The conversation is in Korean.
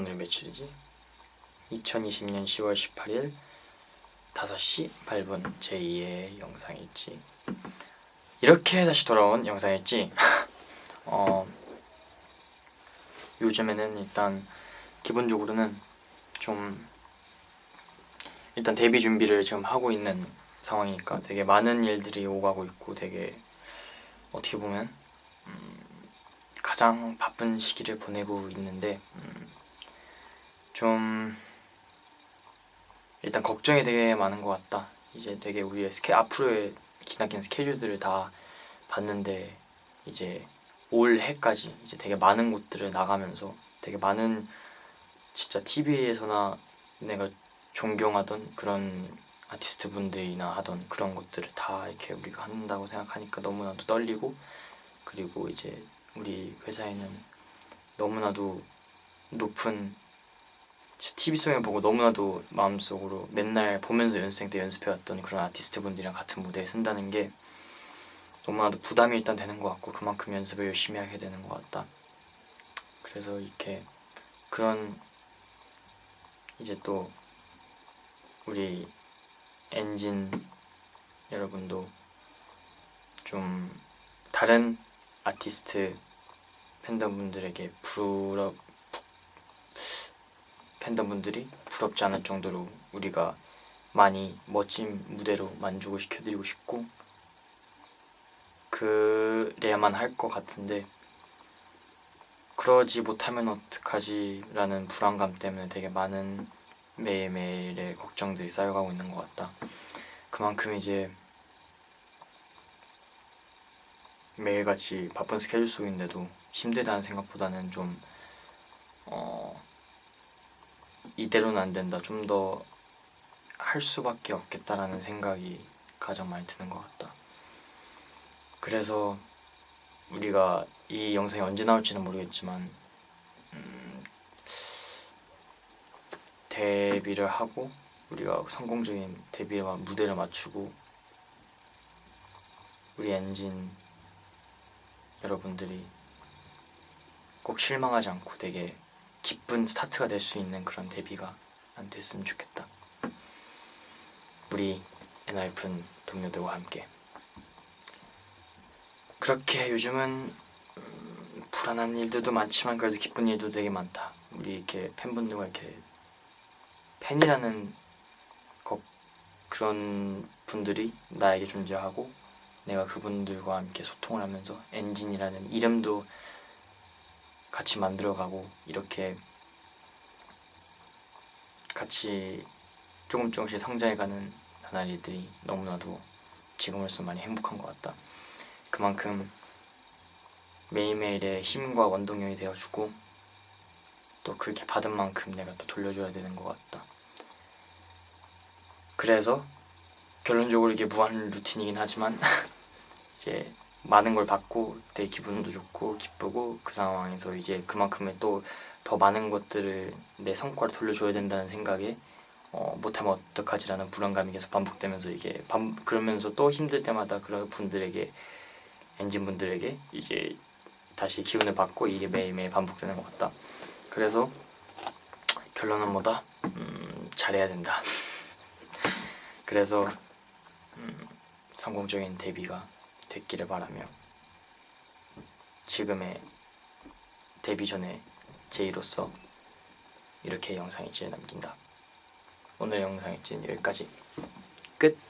오늘 며칠이지? 2020년 10월 18일 5시 8분 제2의 영상일지 이렇게 다시 돌아온 영상일지 어, 요즘에는 일단 기본적으로는 좀 일단 데뷔 준비를 지금 하고 있는 상황이니까 되게 많은 일들이 오가고 있고 되게 어떻게 보면 음, 가장 바쁜 시기를 보내고 있는데 음, 좀 일단 걱정이 되게 많은 것 같다. 이제 되게 우리의 스케 앞으로의 기나긴 스케줄들을 다 봤는데 이제 올 해까지 이제 되게 많은 곳들을 나가면서 되게 많은 진짜 TV에서나 내가 존경하던 그런 아티스트 분들이나 하던 그런 것들을 다 이렇게 우리가 한다고 생각하니까 너무나도 떨리고 그리고 이제 우리 회사에는 너무나도 높은 TV송을 보고 너무나도 마음속으로 맨날 보면서 연습생 때 연습해왔던 그런 아티스트 분들이랑 같은 무대에 쓴다는 게 너무나도 부담이 일단 되는 것 같고 그만큼 연습을 열심히 하게 되는 것 같다. 그래서 이렇게 그런 이제 또 우리 엔진 여러분도 좀 다른 아티스트 팬덤분들에게 부럽 팬덤분들이 부럽지 않을 정도로 우리가 많이 멋진 무대로 만족을 시켜드리고 싶고 그래야만 할 것 같은데 그러지 못하면 어떡하지 라는 불안감 때문에 되게 많은 매일매일의 걱정들이 쌓여가고 있는 것 같다. 그만큼 이제 매일같이 바쁜 스케줄 속인데도 힘들다는 생각보다는 좀 어, 이대로는 안 된다. 좀 더 할 수밖에 없겠다라는 생각이 가장 많이 드는 것 같다. 그래서 우리가 이 영상이 언제 나올지는 모르겠지만 음, 데뷔를 하고 우리가 성공적인 데뷔 무대를 맞추고 우리 엔진 여러분들이 꼭 실망하지 않고 되게 기쁜 스타트가 될 수 있는 그런 데뷔가 난 됐으면 좋겠다. 우리 엔하이픈 동료들과 함께. 그렇게 요즘은 음, 불안한 일들도 많지만 그래도 기쁜 일도 되게 많다. 우리 이렇게 팬분들과 이렇게 팬이라는 것 그런 분들이 나에게 존재하고 내가 그분들과 함께 소통을 하면서 엔진이라는 이름도 같이 만들어가고 이렇게 같이 조금 조금씩 성장해가는 나날이들이 너무나도 지금으로서 많이 행복한 것 같다. 그만큼 매일매일의 힘과 원동력이 되어주고 또 그렇게 받은 만큼 내가 또 돌려줘야 되는 것 같다. 그래서 결론적으로 이게 무한 루틴이긴 하지만 이제 많은 걸 받고 되게 기분도 좋고 기쁘고 그 상황에서 이제 그만큼의 또 더 많은 것들을 내 성과를 돌려줘야 된다는 생각에 어, 못하면 어떡하지라는 불안감이 계속 반복되면서 이게 반, 그러면서 또 힘들 때마다 그런 분들에게 엔진 분들에게 이제 다시 기운을 받고 이게 매일매일 반복되는 것 같다 그래서 결론은 뭐다? 음, 잘해야 된다 그래서 음, 성공적인 데뷔가 됐기를 바라며 지금의 데뷔 전에 제이로서 이렇게 영상 일지를 남긴다 오늘 영상 일지는 여기까지 끝!